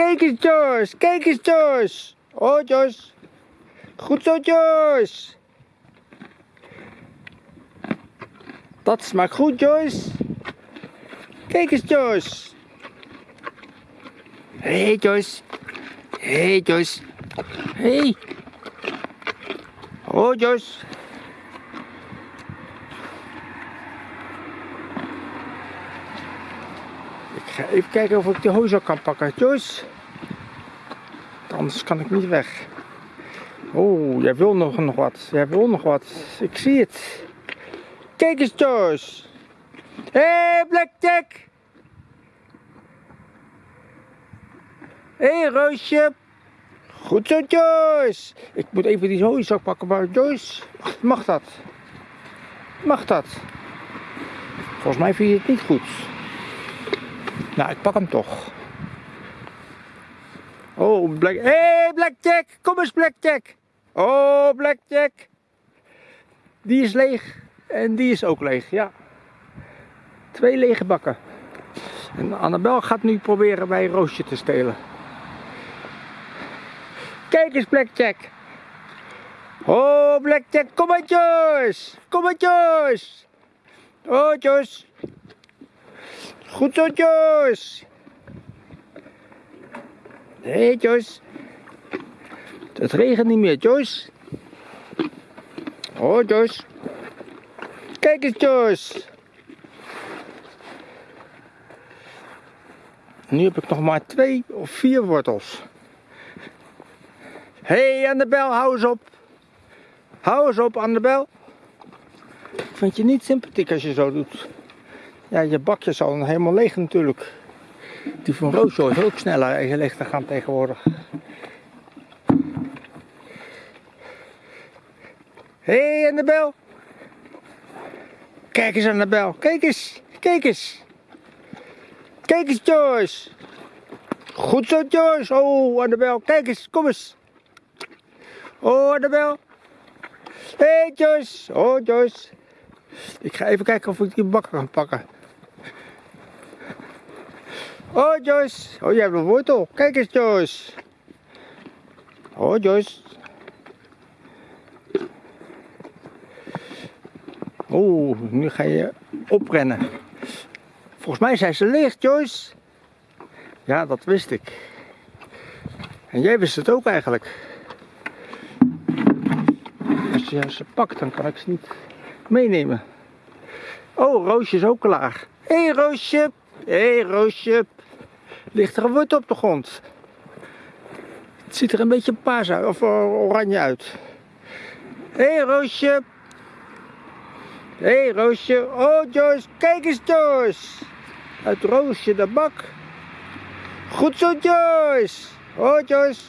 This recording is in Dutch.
Kijk eens Joyce, kijk eens Joyce. Oh Joyce. Goed zo Joyce. Dat smaakt goed Joyce. Kijk eens Joyce. Hé hey, Joyce. Hé hey, Joyce. Hé. Hey. Oh. Even kijken of ik de hooizak kan pakken. Joyce. Anders kan ik niet weg. Oh, jij wil nog, nog wat. Jij wil nog wat. Ik zie het. Kijk eens Joyce. Hé hey, Blackjack. Hé hey, Roosje. Goed zo Joyce. Ik moet even die hooizak pakken, maar Joyce. Mag dat? Mag dat? Volgens mij vind je het niet goed. Nou, ik pak hem toch. Oh, Black... Hé, hey, Blackjack! Kom eens, Blackjack! Oh, Blackjack! Die is leeg. En die is ook leeg, ja. Twee lege bakken. En Annabel gaat nu proberen bij Roosje te stelen. Kijk eens, Blackjack! Oh, Blackjack, kom maar, Joyce! Kom maar, Joyce! Oh, Joyce! Goed zo, Joyce. Hé, Joyce. Het regent niet meer, Joyce. Oh, Joyce. Kijk eens, Joyce. Nu heb ik nog maar twee of vier wortels. Hé, hey, Annabel, hou eens op. Hou eens op, Annabel. Ik vind je niet sympathiek als je zo doet. Ja, je bakje is al helemaal leeg natuurlijk. Die van Roosjo is ook sneller leeg te gaan tegenwoordig. Hé hey, Annabel. Kijk eens Annabel. Kijk eens. Kijk eens. Kijk eens Joyce. Goed zo Joyce. Oh Annabel. Kijk eens. Kom eens. Oh Annabel. Hé hey, Joyce. Oh Joyce. Ik ga even kijken of ik die bakker kan pakken. Oh Joyce, oh jij hebt een wortel. Kijk eens Joyce. Oh Joyce. Oeh, nu ga je oprennen. Volgens mij zijn ze leeg Joyce. Ja, dat wist ik. En jij wist het ook eigenlijk. Als je ze pakt, dan kan ik ze niet meenemen. Oh, Roosje is ook klaar. Hé hey, Roosje. Hé hey, Roosje. Ligt er een wortel op de grond. Het ziet er een beetje paars uit, of oranje uit. Hé hey, Roosje. Hé hey, Roosje. Oh Joyce, kijk eens Joyce. Uit Roosje de bak. Goed zo Joyce. Oh Joyce.